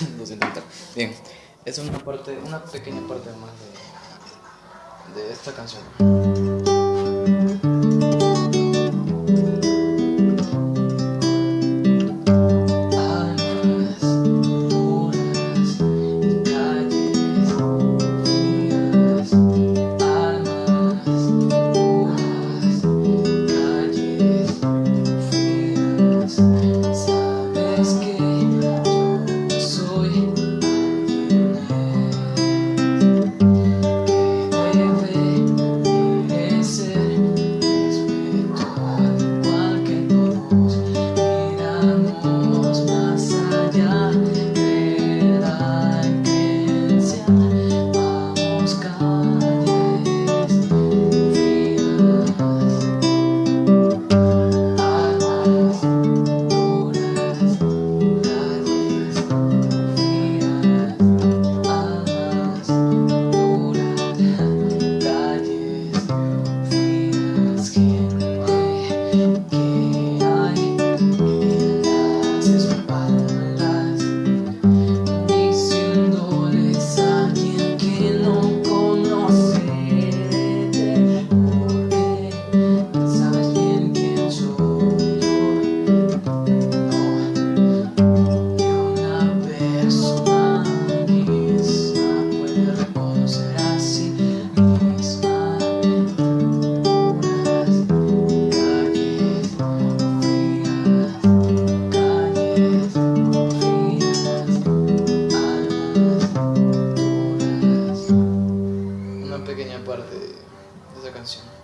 Bien, es una parte, una pequeña parte más de, de esta canción. parte de esa canción.